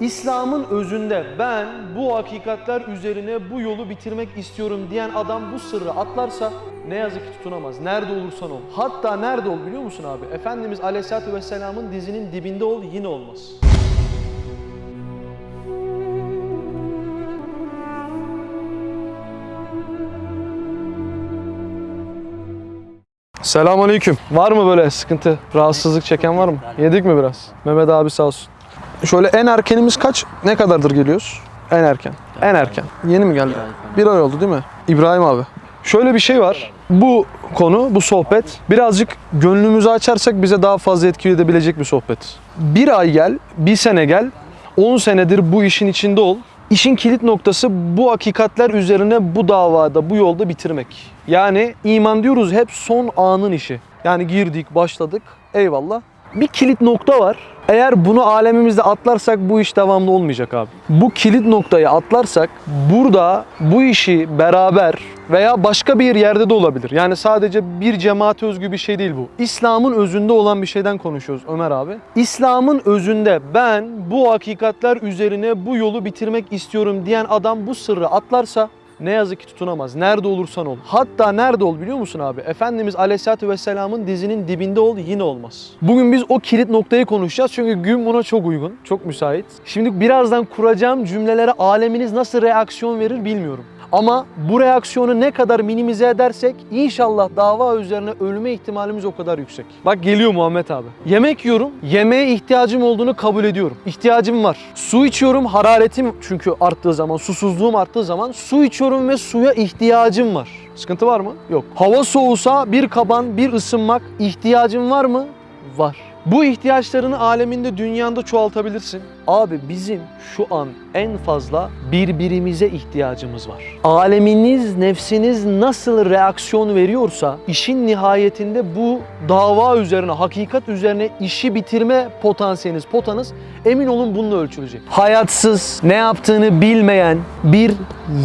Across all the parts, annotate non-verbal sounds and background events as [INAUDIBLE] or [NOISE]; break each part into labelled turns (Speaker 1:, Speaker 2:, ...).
Speaker 1: İslam'ın özünde ben bu hakikatler üzerine bu yolu bitirmek istiyorum diyen adam bu sırrı atlarsa ne yazık ki tutunamaz. Nerede olursan ol. Hatta nerede ol biliyor musun abi? Efendimiz Aleyhisselatü Vesselam'ın dizinin dibinde ol yine olmaz. Selamünaleyküm. Var mı böyle sıkıntı, rahatsızlık çeken var mı? Yedik mi biraz? Mehmet abi sağ olsun. Şöyle en erkenimiz kaç? Ne kadardır geliyoruz? En erken. En erken. Yeni mi geldi? Bir ay oldu değil mi? İbrahim abi. Şöyle bir şey var. Bu konu, bu sohbet birazcık gönlümüzü açarsak bize daha fazla etki edebilecek bir sohbet. Bir ay gel, bir sene gel, 10 senedir bu işin içinde ol. İşin kilit noktası bu hakikatler üzerine bu davada, bu yolda bitirmek. Yani iman diyoruz hep son anın işi. Yani girdik, başladık, eyvallah. Bir kilit nokta var. Eğer bunu alemimizde atlarsak bu iş devamlı olmayacak abi. Bu kilit noktayı atlarsak burada bu işi beraber veya başka bir yerde de olabilir. Yani sadece bir cemaate özgü bir şey değil bu. İslam'ın özünde olan bir şeyden konuşuyoruz Ömer abi. İslam'ın özünde ben bu hakikatler üzerine bu yolu bitirmek istiyorum diyen adam bu sırrı atlarsa ne yazık ki tutunamaz. Nerede olursan ol. Hatta nerede ol biliyor musun abi? Efendimiz Aleyhisselatü Vesselam'ın dizinin dibinde ol yine olmaz. Bugün biz o kilit noktayı konuşacağız çünkü gün buna çok uygun, çok müsait. Şimdi birazdan kuracağım cümlelere aleminiz nasıl reaksiyon verir bilmiyorum. Ama bu reaksiyonu ne kadar minimize edersek inşallah dava üzerine ölme ihtimalimiz o kadar yüksek. Bak geliyor Muhammed abi. Yemek yiyorum. Yemeğe ihtiyacım olduğunu kabul ediyorum. İhtiyacım var. Su içiyorum. Hararetim çünkü arttığı zaman, susuzluğum arttığı zaman su içiyorum ve suya ihtiyacım var. Sıkıntı var mı? Yok. Hava soğusa bir kaban, bir ısınmak ihtiyacın var mı? Var. Bu ihtiyaçlarını aleminde, dünyanda çoğaltabilirsin. Abi bizim şu an en fazla birbirimize ihtiyacımız var. Aleminiz, nefsiniz nasıl reaksiyon veriyorsa işin nihayetinde bu dava üzerine, hakikat üzerine işi bitirme potansiyeliniz, potanız emin olun bununla ölçülecek. Hayatsız, ne yaptığını bilmeyen, bir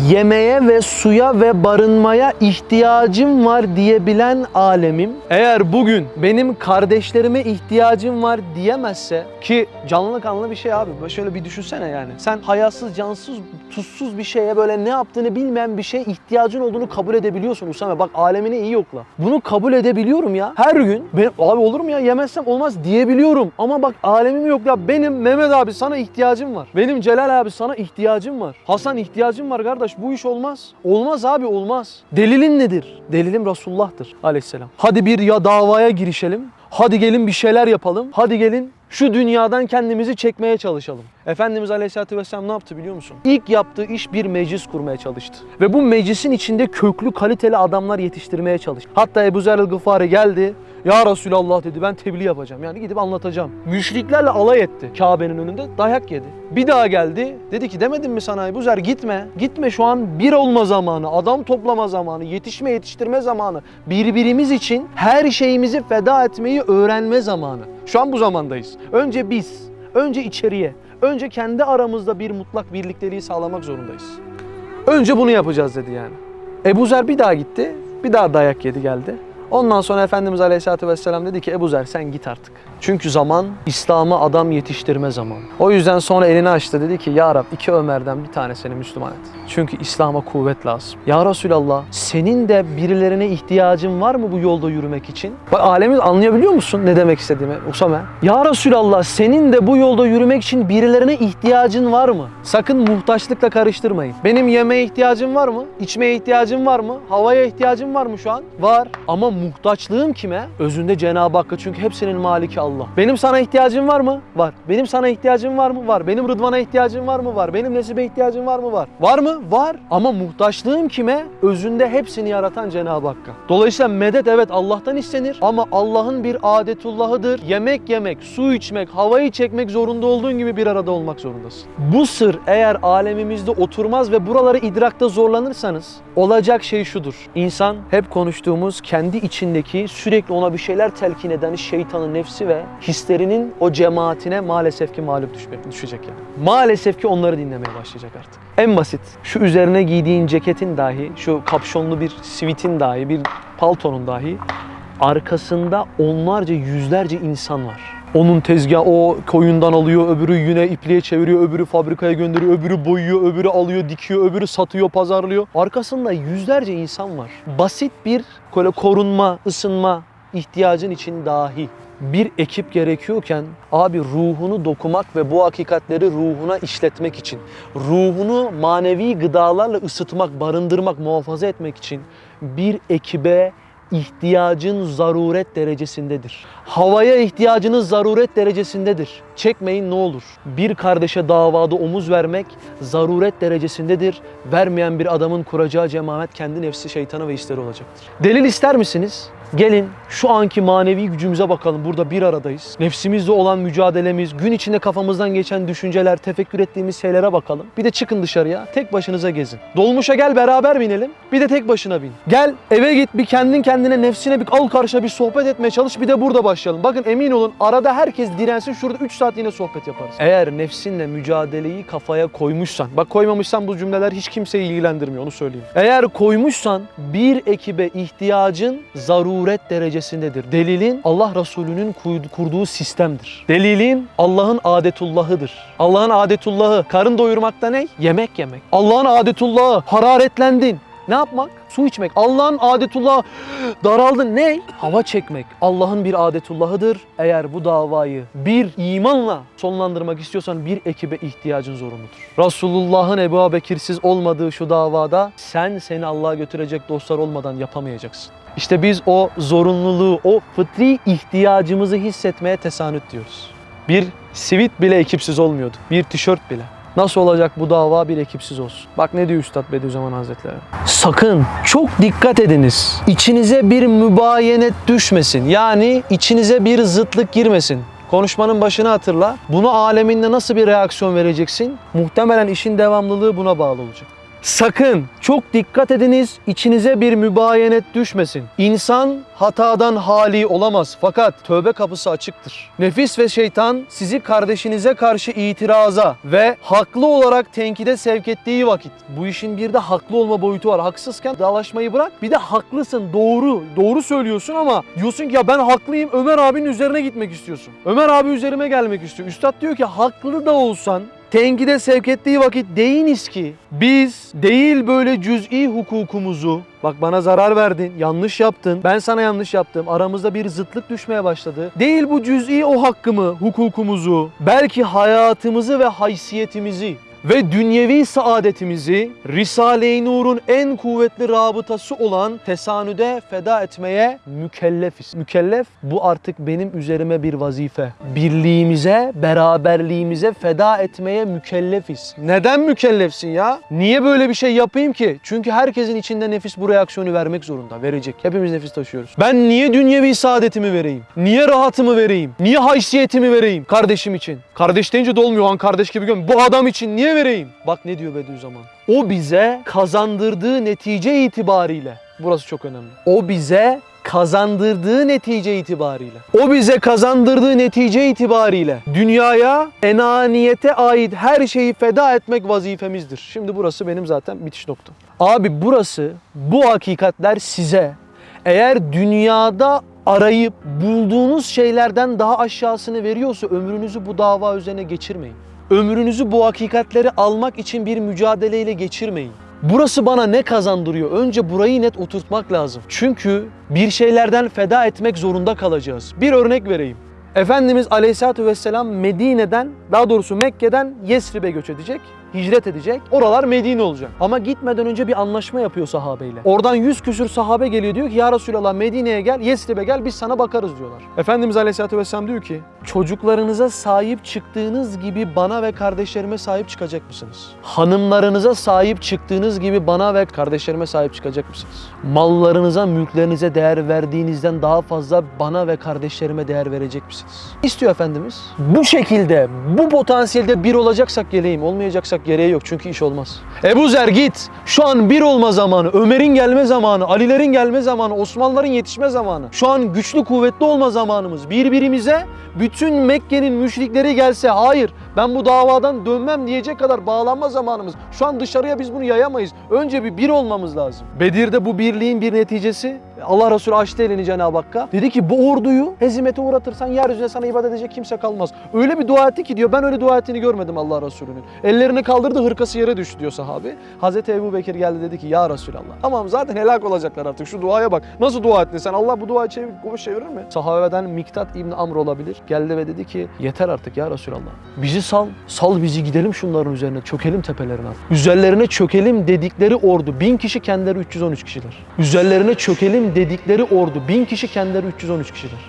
Speaker 1: yemeğe ve suya ve barınmaya ihtiyacım var diyebilen alemim eğer bugün benim kardeşlerime ihtiyacım var diyemezse ki canlı kanlı bir şey abi böyle şöyle bir düşünsene yani. Sen hayatsız cansız tuzsuz bir şeye böyle ne yaptığını bilmeyen bir şeye ihtiyacın olduğunu kabul edebiliyorsun Usame. Bak alemini iyi yokla bunu kabul edebiliyorum ya. Her gün ben, abi olur mu ya? Yemezsem olmaz diyebiliyorum. Ama bak alemim yok. Ya benim Mehmet abi sana ihtiyacım var. Benim Celal abi sana ihtiyacım var. Hasan ihtiyacım var kardeş. Bu iş olmaz. Olmaz abi olmaz. Delilin nedir? Delilim Resulullah'tır aleyhisselam. Hadi bir ya davaya girişelim Hadi gelin bir şeyler yapalım. Hadi gelin şu dünyadan kendimizi çekmeye çalışalım. Efendimiz Aleyhisselatü Vesselam ne yaptı biliyor musun? İlk yaptığı iş bir meclis kurmaya çalıştı. Ve bu meclisin içinde köklü kaliteli adamlar yetiştirmeye çalıştı. Hatta Ebu Zer el-Gıfari geldi. Ya Resulallah dedi ben tebliğ yapacağım. Yani gidip anlatacağım. Müşriklerle alay etti. Kabe'nin önünde dayak yedi. Bir daha geldi. Dedi ki demedim mi sana Ebu Zer gitme. Gitme şu an bir olma zamanı, adam toplama zamanı, yetişme yetiştirme zamanı. Birbirimiz için her şeyimizi feda etmeyi öğrenme zamanı. Şu an bu zamandayız. Önce biz, önce içeriye, önce kendi aramızda bir mutlak birlikteliği sağlamak zorundayız. Önce bunu yapacağız dedi yani. Ebu Zer bir daha gitti, bir daha dayak yedi geldi. Ondan sonra Efendimiz Aleyhisselatü Vesselam dedi ki Ebu Zer sen git artık. Çünkü zaman İslam'a adam yetiştirme zamanı. O yüzden sonra elini açtı dedi ki Ya Rab iki Ömer'den bir tanesini Müslüman et. Çünkü İslam'a kuvvet lazım. Ya Resulallah senin de birilerine ihtiyacın var mı bu yolda yürümek için? Bak alemi anlayabiliyor musun ne demek istediğimi Usame? Ya Resulallah senin de bu yolda yürümek için birilerine ihtiyacın var mı? Sakın muhtaçlıkla karıştırmayın. Benim yemeğe ihtiyacım var mı? İçmeye ihtiyacım var mı? Havaya ihtiyacım var mı şu an? Var. Ama muhtaçlığım kime? Özünde Cenab-ı Hakk'a çünkü hepsinin maliki Allah. Benim sana ihtiyacım var mı? Var. Benim sana ihtiyacım var mı? Var. Benim Rıdvan'a ihtiyacım var mı? Var. Benim Nesibe ihtiyacım var mı? Var. Var mı? Var. Ama muhtaçlığım kime? Özünde hepsini yaratan Cenab-ı Hakk'a. Dolayısıyla medet evet Allah'tan istenir ama Allah'ın bir adetullahıdır. Yemek yemek, su içmek, havayı çekmek zorunda olduğun gibi bir arada olmak zorundasın. Bu sır eğer alemimizde oturmaz ve buraları idrakta zorlanırsanız olacak şey şudur. İnsan hep konuştuğumuz kendi içindeki sürekli ona bir şeyler telkin eden şeytanın nefsi ve hislerinin o cemaatine maalesef ki mağlup düşmek, düşecek yani. Maalesef ki onları dinlemeye başlayacak artık. En basit şu üzerine giydiğin ceketin dahi, şu kapşonlu bir sivitin dahi, bir paltonun dahi arkasında onlarca yüzlerce insan var. Onun tezgah o koyundan alıyor, öbürü yüne ipliğe çeviriyor, öbürü fabrikaya gönderiyor, öbürü boyuyor, öbürü alıyor, dikiyor, öbürü satıyor, pazarlıyor. Arkasında yüzlerce insan var. Basit bir böyle korunma, ısınma ihtiyacın için dahi bir ekip gerekiyorken abi ruhunu dokumak ve bu hakikatleri ruhuna işletmek için, ruhunu manevi gıdalarla ısıtmak, barındırmak, muhafaza etmek için bir ekibe ihtiyacın zaruret derecesindedir. Havaya ihtiyacınız zaruret derecesindedir. Çekmeyin ne olur. Bir kardeşe davada omuz vermek zaruret derecesindedir. Vermeyen bir adamın kuracağı cemaat kendi nefsi şeytanı ve işleri olacaktır. Delil ister misiniz? Gelin şu anki manevi gücümüze bakalım. Burada bir aradayız. Nefsimizle olan mücadelemiz, gün içinde kafamızdan geçen düşünceler, tefekkür ettiğimiz şeylere bakalım. Bir de çıkın dışarıya, tek başınıza gezin. Dolmuşa gel beraber binelim. Bir de tek başına bin. Gel eve git bir kendin kendine nefsine bir al karşıya bir sohbet etmeye çalış. Bir de burada başlayalım. Bakın emin olun arada herkes dirensin. Şurada 3 saat yine sohbet yaparız. Eğer nefsinle mücadeleyi kafaya koymuşsan, bak koymamışsan bu cümleler hiç kimseyi ilgilendirmiyor onu söyleyeyim. Eğer koymuşsan bir ekibe ihtiyacın zaruret derecesindedir. Delilin Allah Resulü'nün kurdu- kurduğu sistemdir. Delilin Allah'ın adetullahıdır. Allah'ın adetullahı karın doyurmakta ne? Yemek yemek. Allah'ın adetullahı hararetlendin. Ne yapmak? Su içmek. Allah'ın adetullahı [GASPS] daraldın. Ne? Hava çekmek. Allah'ın bir adetullahıdır. Eğer bu davayı bir imanla sonlandırmak istiyorsan bir ekibe ihtiyacın zorunludur. Resulullah'ın Ebu Bekir'siz olmadığı şu davada sen seni Allah'a götürecek dostlar olmadan yapamayacaksın. İşte biz o zorunluluğu, o fıtri ihtiyacımızı hissetmeye tesanüt diyoruz. Bir sivit bile ekipsiz olmuyordu. Bir tişört bile. Nasıl olacak bu dava bir ekipsiz olsun? Bak ne diyor Üstad Bediüzzaman Hazretleri. Sakın çok dikkat ediniz. İçinize bir mübayenet düşmesin. Yani içinize bir zıtlık girmesin. Konuşmanın başını hatırla. Bunu aleminde nasıl bir reaksiyon vereceksin? Muhtemelen işin devamlılığı buna bağlı olacak. Sakın çok dikkat ediniz içinize bir mübayenet düşmesin. İnsan hatadan hali olamaz fakat tövbe kapısı açıktır. Nefis ve şeytan sizi kardeşinize karşı itiraza ve haklı olarak tenkide sevk ettiği vakit bu işin bir de haklı olma boyutu var. Haksızken dalaşmayı bırak bir de haklısın doğru doğru söylüyorsun ama diyorsun ki ya ben haklıyım Ömer abinin üzerine gitmek istiyorsun. Ömer abi üzerime gelmek istiyor. Üstad diyor ki haklı da olsan tenkide sevk ettiği vakit deyiniz ki biz değil böyle cüz'i hukukumuzu. Bak bana zarar verdin, yanlış yaptın, ben sana yanlış yaptım, aramızda bir zıtlık düşmeye başladı. Değil bu cüz'i o hakkımı, hukukumuzu, belki hayatımızı ve haysiyetimizi ve dünyevi saadetimizi Risale-i Nur'un en kuvvetli rabıtası olan tesanüde feda etmeye mükellefiz. Mükellef bu artık benim üzerime bir vazife. Birliğimize, beraberliğimize feda etmeye mükellefiz. Neden mükellefsin ya? Niye böyle bir şey yapayım ki? Çünkü herkesin içinde nefis bu reaksiyonu vermek zorunda, verecek. Hepimiz nefis taşıyoruz. Ben niye dünyevi saadetimi vereyim? Niye rahatımı vereyim? Niye haysiyetimi vereyim kardeşim için? Kardeş deyince dolmuyor an kardeş gibi görmüyor. Bu adam için niye vereyim? Bak ne diyor Bediüzzaman. O bize kazandırdığı netice itibariyle. Burası çok önemli. O bize kazandırdığı netice itibariyle. O bize kazandırdığı netice itibariyle dünyaya enaniyete ait her şeyi feda etmek vazifemizdir. Şimdi burası benim zaten bitiş noktam. Abi burası bu hakikatler size eğer dünyada arayıp bulduğunuz şeylerden daha aşağısını veriyorsa ömrünüzü bu dava üzerine geçirmeyin. Ömrünüzü bu hakikatleri almak için bir mücadeleyle geçirmeyin. Burası bana ne kazandırıyor? Önce burayı net oturtmak lazım. Çünkü bir şeylerden feda etmek zorunda kalacağız. Bir örnek vereyim. Efendimiz Aleyhisselatü Vesselam Medine'den, daha doğrusu Mekke'den Yesrib'e göç edecek, hicret edecek. Oralar Medine olacak. Ama gitmeden önce bir anlaşma yapıyor sahabeyle. Oradan yüz küsür sahabe geliyor diyor ki ya Resulallah Medine'ye gel, Yesrib'e gel biz sana bakarız diyorlar. Efendimiz Aleyhisselatü Vesselam diyor ki çocuklarınıza sahip çıktığınız gibi bana ve kardeşlerime sahip çıkacak mısınız? Hanımlarınıza sahip çıktığınız gibi bana ve kardeşlerime sahip çıkacak mısınız? Mallarınıza, mülklerinize değer verdiğinizden daha fazla bana ve kardeşlerime değer verecek misiniz? İstiyor Efendimiz. Bu şekilde, bu potansiyelde bir olacaksak geleyim, olmayacaksak gereği yok çünkü iş olmaz. Ebu Zer git. Şu an bir olma zamanı, Ömer'in gelme zamanı, Ali'lerin gelme zamanı, Osmanlıların yetişme zamanı. Şu an güçlü kuvvetli olma zamanımız. Birbirimize bütün Mekke'nin müşrikleri gelse hayır ben bu davadan dönmem diyecek kadar bağlanma zamanımız. Şu an dışarıya biz bunu yayamayız. Önce bir bir olmamız lazım. Bedir'de bu birliğin bir neticesi Allah Resulü açtı elini Cenab-ı Hakk'a. Dedi ki bu orduyu hezimete uğratırsan yeryüzüne sana ibadet edecek kimse kalmaz. Öyle bir dua etti ki diyor ben öyle dua ettiğini görmedim Allah Resulü'nün. Ellerini kaldırdı hırkası yere düştü diyor sahabe. Hazreti Ebu Bekir geldi dedi ki ya Resulallah. Tamam zaten helak olacaklar artık şu duaya bak. Nasıl dua ettin sen? Allah bu duayı çevir, boş çevirir mi? Sahabeden Miktat İbni Amr olabilir. Geldi ve dedi ki yeter artık ya Resulallah. Bizi sal. Sal bizi gidelim şunların üzerine. Çökelim tepelerine. Üzerlerine çökelim dedikleri ordu. Bin kişi kendileri 313 kişiler. Üzerlerine çökelim dedikleri ordu. Bin kişi kendileri 313 kişiler.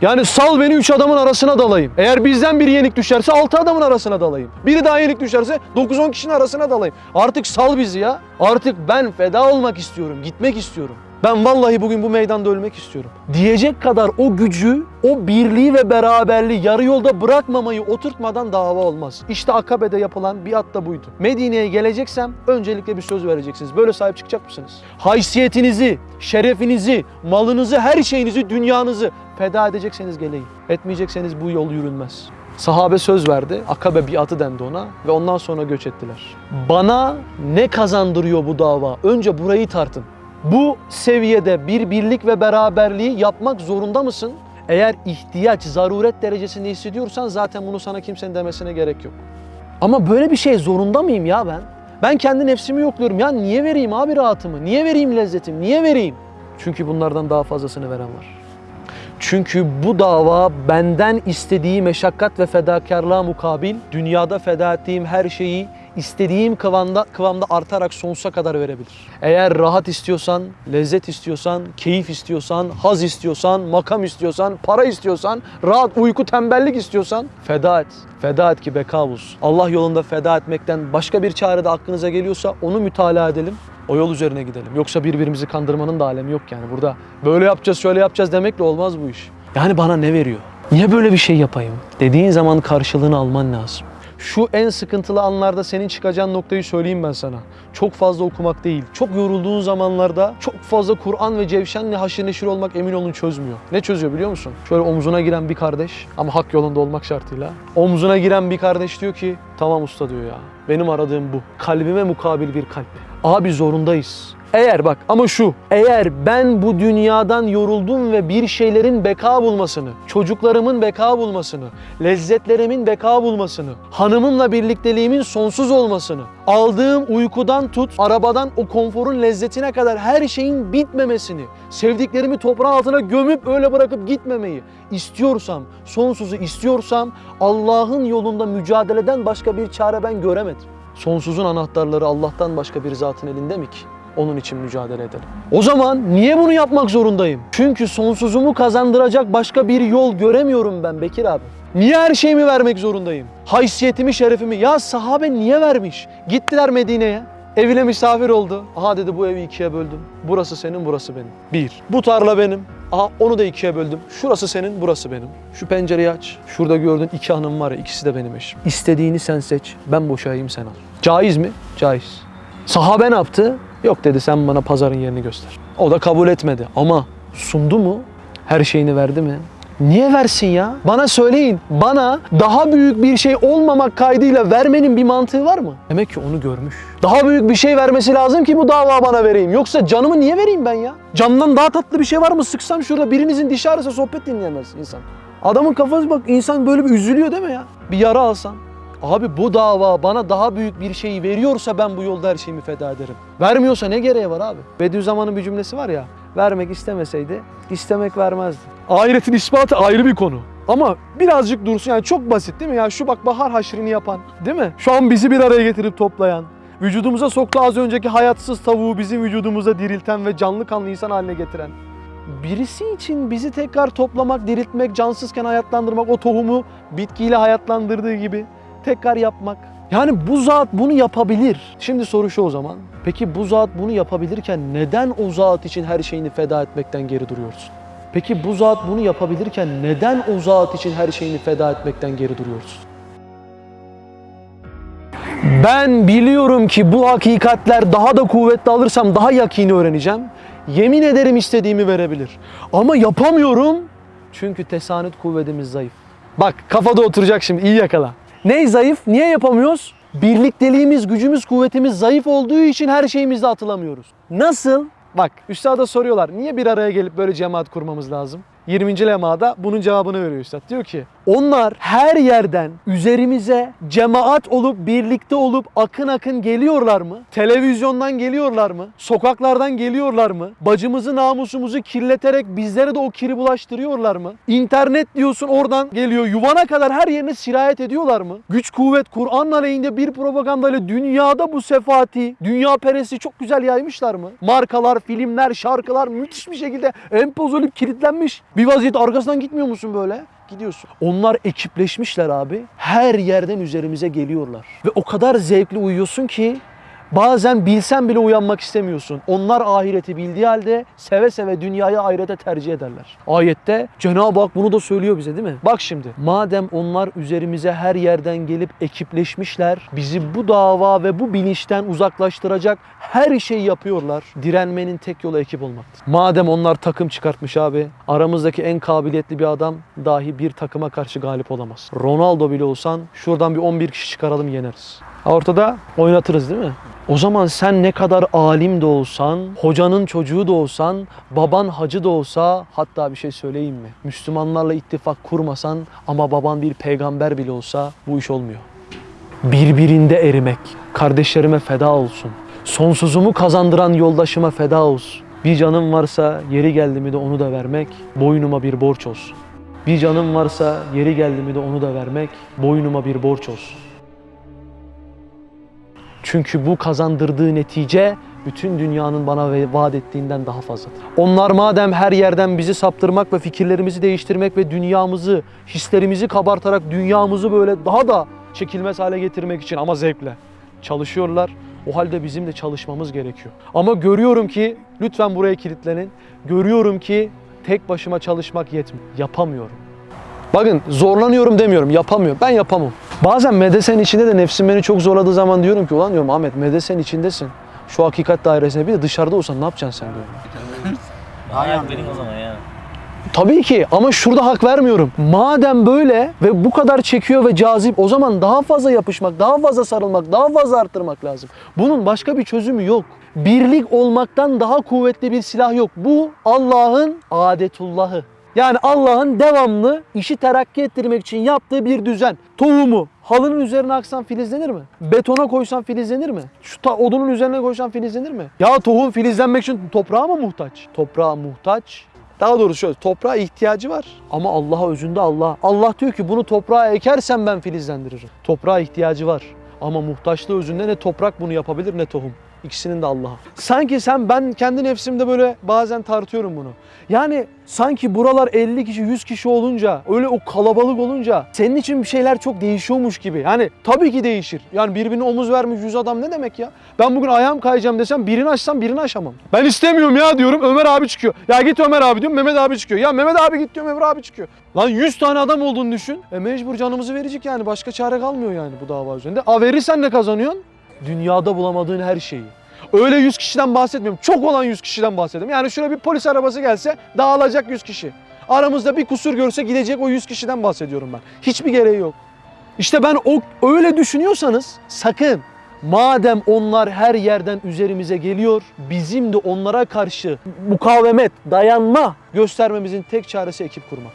Speaker 1: Yani sal beni üç adamın arasına dalayım. Eğer bizden biri yenik düşerse altı adamın arasına dalayım. Biri daha yenik düşerse 9-10 kişinin arasına dalayım. Artık sal bizi ya. Artık ben feda olmak istiyorum, gitmek istiyorum. Ben vallahi bugün bu meydanda ölmek istiyorum. Diyecek kadar o gücü, o birliği ve beraberliği yarı yolda bırakmamayı oturtmadan dava olmaz. İşte Akabe'de yapılan biat da buydu. Medine'ye geleceksem öncelikle bir söz vereceksiniz. Böyle sahip çıkacak mısınız? Haysiyetinizi, şerefinizi, malınızı, her şeyinizi, dünyanızı feda edecekseniz geleyim. Etmeyecekseniz bu yol yürünmez. Sahabe söz verdi. Akabe biatı dendi ona ve ondan sonra göç ettiler. Bana ne kazandırıyor bu dava? Önce burayı tartın. Bu seviyede bir birlik ve beraberliği yapmak zorunda mısın? Eğer ihtiyaç, zaruret derecesinde hissediyorsan zaten bunu sana kimsenin demesine gerek yok. Ama böyle bir şey zorunda mıyım ya ben? Ben kendi nefsimi yokluyorum. Ya niye vereyim abi rahatımı? Niye vereyim lezzetimi? Niye vereyim? Çünkü bunlardan daha fazlasını veren var. Çünkü bu dava benden istediği meşakkat ve fedakarlığa mukabil dünyada feda ettiğim her şeyi istediğim kıvamda, kıvamda artarak sonsuza kadar verebilir. Eğer rahat istiyorsan, lezzet istiyorsan, keyif istiyorsan, haz istiyorsan, makam istiyorsan, para istiyorsan, rahat uyku, tembellik istiyorsan feda et. Feda et ki beka bulsun. Allah yolunda feda etmekten başka bir çare de aklınıza geliyorsa onu mütalaa edelim. O yol üzerine gidelim. Yoksa birbirimizi kandırmanın da alemi yok yani. Burada böyle yapacağız, şöyle yapacağız demekle olmaz bu iş. Yani bana ne veriyor? Niye böyle bir şey yapayım? Dediğin zaman karşılığını alman lazım. Şu en sıkıntılı anlarda senin çıkacağın noktayı söyleyeyim ben sana. Çok fazla okumak değil. Çok yorulduğun zamanlarda çok fazla Kur'an ve cevşenle haşır neşir olmak emin olun çözmüyor. Ne çözüyor biliyor musun? Şöyle omzuna giren bir kardeş ama hak yolunda olmak şartıyla. Omzuna giren bir kardeş diyor ki tamam usta diyor ya. Benim aradığım bu. Kalbime mukabil bir kalp. Abi zorundayız. Eğer bak ama şu, eğer ben bu dünyadan yoruldum ve bir şeylerin beka bulmasını, çocuklarımın beka bulmasını, lezzetlerimin beka bulmasını, hanımımla birlikteliğimin sonsuz olmasını, aldığım uykudan tut, arabadan o konforun lezzetine kadar her şeyin bitmemesini, sevdiklerimi toprağın altına gömüp öyle bırakıp gitmemeyi istiyorsam, sonsuzu istiyorsam Allah'ın yolunda mücadeleden başka bir çare ben göremedim. Sonsuzun anahtarları Allah'tan başka bir zatın elinde mi ki? Onun için mücadele edelim. O zaman niye bunu yapmak zorundayım? Çünkü sonsuzumu kazandıracak başka bir yol göremiyorum ben Bekir abi. Niye her şeyimi vermek zorundayım? Haysiyetimi, şerefimi. Ya sahabe niye vermiş? Gittiler Medine'ye. Evine misafir oldu. Aha dedi bu evi ikiye böldüm. Burası senin, burası benim. Bir. Bu tarla benim. Aha onu da ikiye böldüm. Şurası senin, burası benim. Şu pencereyi aç. Şurada gördüğün iki hanım var ya, ikisi de benim eşim. İstediğini sen seç. Ben boşayayım sen al. Caiz mi? Caiz. Sahabe ne yaptı? Yok dedi sen bana pazarın yerini göster. O da kabul etmedi ama sundu mu? Her şeyini verdi mi? Niye versin ya? Bana söyleyin. Bana daha büyük bir şey olmamak kaydıyla vermenin bir mantığı var mı? Demek ki onu görmüş. Daha büyük bir şey vermesi lazım ki bu dava bana vereyim. Yoksa canımı niye vereyim ben ya? Candan daha tatlı bir şey var mı? Sıksam şurada birinizin dişi ağrısa sohbet dinleyemez insan. Adamın kafası bak insan böyle bir üzülüyor değil mi ya? Bir yara alsan. Abi bu dava bana daha büyük bir şeyi veriyorsa ben bu yolda her şeyimi feda ederim. Vermiyorsa ne gereği var abi? Bediüzzaman'ın bir cümlesi var ya. Vermek istemeseydi istemek vermezdi. Ahiretin ispatı ayrı bir konu. Ama birazcık dursun yani çok basit değil mi? Ya şu bak bahar haşrini yapan değil mi? Şu an bizi bir araya getirip toplayan, vücudumuza soktu az önceki hayatsız tavuğu bizim vücudumuza dirilten ve canlı kanlı insan haline getiren. Birisi için bizi tekrar toplamak, diriltmek, cansızken hayatlandırmak, o tohumu bitkiyle hayatlandırdığı gibi tekrar yapmak. Yani bu zat bunu yapabilir. Şimdi soru şu o zaman. Peki bu zat bunu yapabilirken neden o zat için her şeyini feda etmekten geri duruyorsun? Peki bu zat bunu yapabilirken neden o zat için her şeyini feda etmekten geri duruyorsun? Ben biliyorum ki bu hakikatler daha da kuvvetli alırsam daha yakini öğreneceğim. Yemin ederim istediğimi verebilir. Ama yapamıyorum çünkü tesanüt kuvvetimiz zayıf. Bak kafada oturacak şimdi iyi yakala. Ne zayıf? Niye yapamıyoruz? Birlikteliğimiz, gücümüz, kuvvetimiz zayıf olduğu için her şeyimizde atılamıyoruz. Nasıl? Bak üstada soruyorlar niye bir araya gelip böyle cemaat kurmamız lazım? 20. lemada bunun cevabını veriyor üstad. Diyor ki onlar her yerden üzerimize cemaat olup birlikte olup akın akın geliyorlar mı? Televizyondan geliyorlar mı? Sokaklardan geliyorlar mı? Bacımızı namusumuzu kirleterek bizlere de o kiri bulaştırıyorlar mı? İnternet diyorsun oradan geliyor. Yuvana kadar her yerine sirayet ediyorlar mı? Güç kuvvet Kur'an aleyhinde bir propagandayla dünyada bu sefati, dünya peresi çok güzel yaymışlar mı? Markalar, filmler, şarkılar müthiş bir şekilde empoze olup kilitlenmiş. Bir vaziyet arkasından gitmiyor musun böyle? Gidiyorsun. Onlar ekipleşmişler abi. Her yerden üzerimize geliyorlar. Ve o kadar zevkli uyuyorsun ki Bazen bilsen bile uyanmak istemiyorsun. Onlar ahireti bildiği halde seve seve dünyayı ahirete tercih ederler. Ayette Cenab-ı Hak bunu da söylüyor bize değil mi? Bak şimdi madem onlar üzerimize her yerden gelip ekipleşmişler, bizi bu dava ve bu bilinçten uzaklaştıracak her şeyi yapıyorlar. Direnmenin tek yolu ekip olmaktır. Madem onlar takım çıkartmış abi, aramızdaki en kabiliyetli bir adam dahi bir takıma karşı galip olamaz. Ronaldo bile olsan şuradan bir 11 kişi çıkaralım yeneriz. Ortada oynatırız değil mi? O zaman sen ne kadar alim de olsan, hocanın çocuğu da olsan, baban hacı da olsa, hatta bir şey söyleyeyim mi? Müslümanlarla ittifak kurmasan ama baban bir peygamber bile olsa bu iş olmuyor. Birbirinde erimek, kardeşlerime feda olsun. Sonsuzumu kazandıran yoldaşıma feda olsun. Bir canım varsa yeri geldi mi de onu da vermek boynuma bir borç olsun. Bir canım varsa yeri geldi mi de onu da vermek boynuma bir borç olsun. Çünkü bu kazandırdığı netice bütün dünyanın bana vaat ettiğinden daha fazladır. Onlar madem her yerden bizi saptırmak ve fikirlerimizi değiştirmek ve dünyamızı, hislerimizi kabartarak dünyamızı böyle daha da çekilmez hale getirmek için ama zevkle çalışıyorlar. O halde bizim de çalışmamız gerekiyor. Ama görüyorum ki lütfen buraya kilitlenin. Görüyorum ki tek başıma çalışmak yetmiyor. Yapamıyorum. Bakın zorlanıyorum demiyorum, yapamıyorum. Ben yapamam. Bazen medesen içinde de nefsim beni çok zorladığı zaman diyorum ki ulan diyorum Ahmet medesen içindesin. Şu hakikat dairesine bir de dışarıda olsan ne yapacaksın sen diyorum. [LAUGHS]
Speaker 2: Hayat benim o zaman ya.
Speaker 1: Tabii ki ama şurada hak vermiyorum. Madem böyle ve bu kadar çekiyor ve cazip o zaman daha fazla yapışmak, daha fazla sarılmak, daha fazla arttırmak lazım. Bunun başka bir çözümü yok. Birlik olmaktan daha kuvvetli bir silah yok. Bu Allah'ın adetullahı. Yani Allah'ın devamlı işi terakki ettirmek için yaptığı bir düzen. Tohumu halının üzerine aksan filizlenir mi? Betona koysan filizlenir mi? Şu ta- odunun üzerine koysan filizlenir mi? Ya tohum filizlenmek için toprağa mı muhtaç? Toprağa muhtaç. Daha doğrusu şöyle toprağa ihtiyacı var ama Allah'a özünde Allah. Allah diyor ki bunu toprağa ekersen ben filizlendiririm. Toprağa ihtiyacı var ama muhtaçlığı özünde ne toprak bunu yapabilir ne tohum. İkisinin de Allah'a. Sanki sen ben kendi nefsimde böyle bazen tartıyorum bunu. Yani sanki buralar 50 kişi 100 kişi olunca öyle o kalabalık olunca senin için bir şeyler çok değişiyormuş gibi. Yani tabii ki değişir. Yani birbirine omuz vermiş 100 adam ne demek ya? Ben bugün ayağım kayacağım desem birini açsam birini aşamam. Ben istemiyorum ya diyorum Ömer abi çıkıyor. Ya git Ömer abi diyorum Mehmet abi çıkıyor. Ya Mehmet abi git diyorum Ömer abi çıkıyor. Lan 100 tane adam olduğunu düşün. E mecbur canımızı verecek yani başka çare kalmıyor yani bu dava üzerinde. A verirsen ne kazanıyorsun? Dünyada bulamadığın her şeyi. Öyle 100 kişiden bahsetmiyorum. Çok olan 100 kişiden bahsediyorum. Yani şöyle bir polis arabası gelse dağılacak 100 kişi. Aramızda bir kusur görse gidecek o 100 kişiden bahsediyorum ben. Hiçbir gereği yok. İşte ben o öyle düşünüyorsanız sakın madem onlar her yerden üzerimize geliyor bizim de onlara karşı mukavemet, dayanma göstermemizin tek çaresi ekip kurmak.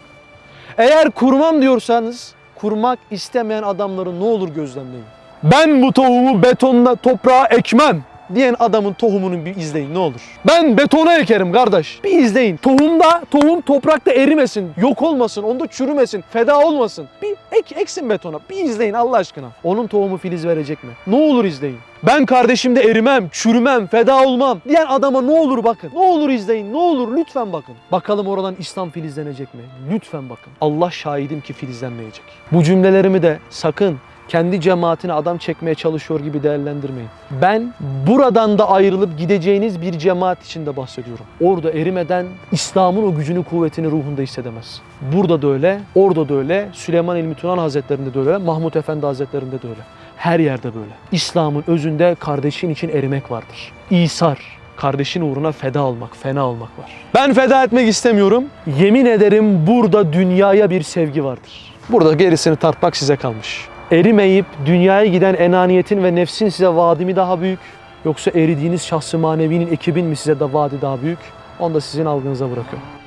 Speaker 1: Eğer kurmam diyorsanız kurmak istemeyen adamları ne olur gözlemleyin. Ben bu tohumu betonla toprağa ekmem diyen adamın tohumunu bir izleyin ne olur. Ben betona ekerim kardeş. Bir izleyin. Tohumda, tohum toprakta erimesin, yok olmasın, onda çürümesin, feda olmasın. Bir ek, eksin betona. Bir izleyin Allah aşkına. Onun tohumu filiz verecek mi? Ne olur izleyin. Ben kardeşimde erimem, çürümem, feda olmam diyen adama ne olur bakın. Ne olur izleyin, ne olur lütfen bakın. Bakalım oradan İslam filizlenecek mi? Lütfen bakın. Allah şahidim ki filizlenmeyecek. Bu cümlelerimi de sakın kendi cemaatine adam çekmeye çalışıyor gibi değerlendirmeyin. Ben buradan da ayrılıp gideceğiniz bir cemaat içinde bahsediyorum. Orada erimeden İslam'ın o gücünü, kuvvetini ruhunda hissedemez. Burada da öyle, orada da öyle, Süleyman İlmi Turan Hazretlerinde de öyle, Mahmut Efendi Hazretlerinde de öyle. Her yerde böyle. İslam'ın özünde kardeşin için erimek vardır. İsar, kardeşin uğruna feda olmak, fena olmak var. Ben feda etmek istemiyorum. Yemin ederim burada dünyaya bir sevgi vardır. Burada gerisini tartmak size kalmış. Erimeyip dünyaya giden enaniyetin ve nefsin size vaadimi daha büyük. Yoksa eridiğiniz şahsı manevinin ekibin mi size de vaadi daha büyük? Onu da sizin algınıza bırakıyorum.